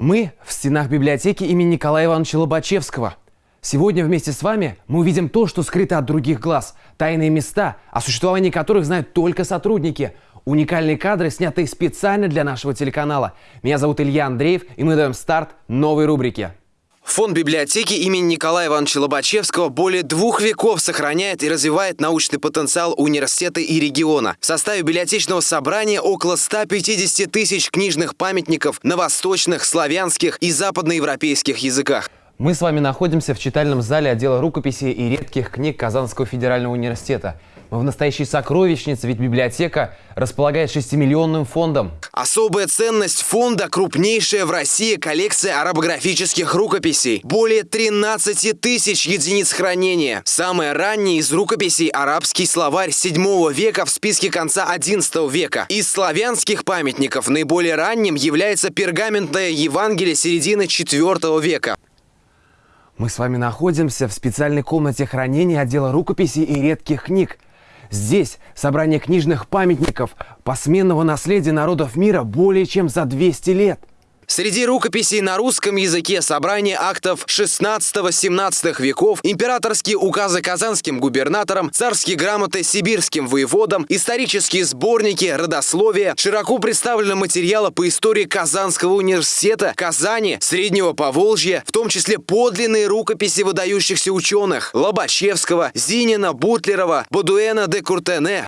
Мы в стенах библиотеки имени Николая Ивановича Лобачевского. Сегодня вместе с вами мы увидим то, что скрыто от других глаз. Тайные места, о существовании которых знают только сотрудники. Уникальные кадры, снятые специально для нашего телеканала. Меня зовут Илья Андреев, и мы даем старт новой рубрике. Фонд библиотеки имени Николая Ивановича Лобачевского более двух веков сохраняет и развивает научный потенциал университета и региона. В составе библиотечного собрания около 150 тысяч книжных памятников на восточных, славянских и западноевропейских языках. Мы с вами находимся в читальном зале отдела рукописей и редких книг Казанского федерального университета. Мы в настоящей сокровищнице, ведь библиотека располагает 6-миллионным фондом. Особая ценность фонда – крупнейшая в России коллекция арабографических рукописей. Более 13 тысяч единиц хранения. Самая ранняя из рукописей – арабский словарь 7 века в списке конца 11 века. Из славянских памятников наиболее ранним является пергаментное Евангелие середины 4 века. Мы с вами находимся в специальной комнате хранения отдела рукописей и редких книг – Здесь собрание книжных памятников посменного наследия народов мира более чем за 200 лет. Среди рукописей на русском языке собрание актов 16-17 веков, императорские указы казанским губернаторам, царские грамоты сибирским воеводам, исторические сборники, родословия, широко представлены материалы по истории Казанского университета, Казани, Среднего Поволжья, в том числе подлинные рукописи выдающихся ученых Лобачевского, Зинина, Бутлерова, Бодуэна де Куртене.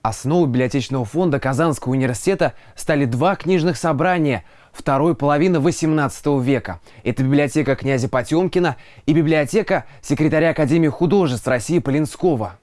Основой библиотечного фонда Казанского университета стали два книжных собрания – второй половины XVIII века. Это библиотека князя Потемкина и библиотека секретаря Академии художеств России Полинского.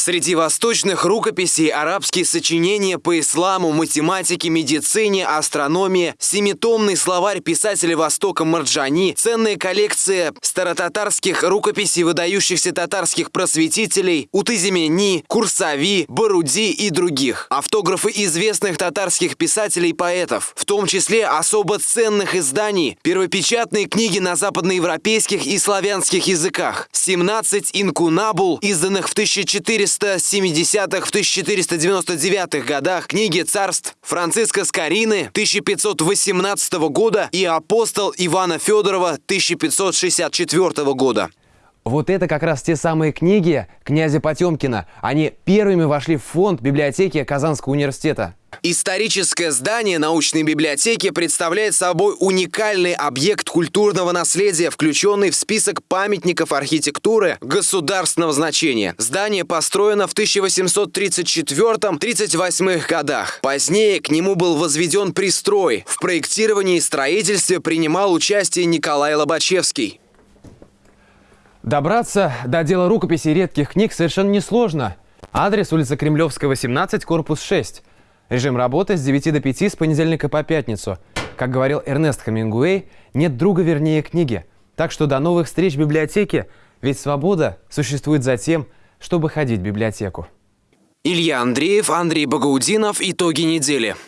Среди восточных рукописей арабские сочинения по исламу, математике, медицине, астрономии, семитомный словарь писателя Востока Марджани, ценная коллекция старотатарских рукописей выдающихся татарских просветителей Утызимени, Курсави, Баруди и других. Автографы известных татарских писателей и поэтов, в том числе особо ценных изданий, первопечатные книги на западноевропейских и славянских языках, 17 инкунабул, изданных в 1400 1470-х, в 1499 годах книги царств Франциска Скорины 1518 года и апостол Ивана Федорова 1564 года. Вот это как раз те самые книги князя Потемкина. Они первыми вошли в фонд библиотеки Казанского университета. Историческое здание научной библиотеки представляет собой уникальный объект культурного наследия, включенный в список памятников архитектуры государственного значения. Здание построено в 1834-38 годах. Позднее к нему был возведен пристрой. В проектировании и строительстве принимал участие Николай Лобачевский. Добраться до дела рукописи редких книг совершенно несложно. Адрес улица Кремлевская, 18, корпус 6. Режим работы с 9 до 5 с понедельника по пятницу. Как говорил Эрнест Хамингуэй, нет друга вернее книги. Так что до новых встреч в библиотеке, ведь свобода существует за тем, чтобы ходить в библиотеку. Илья Андреев, Андрей Багаудинов. Итоги недели.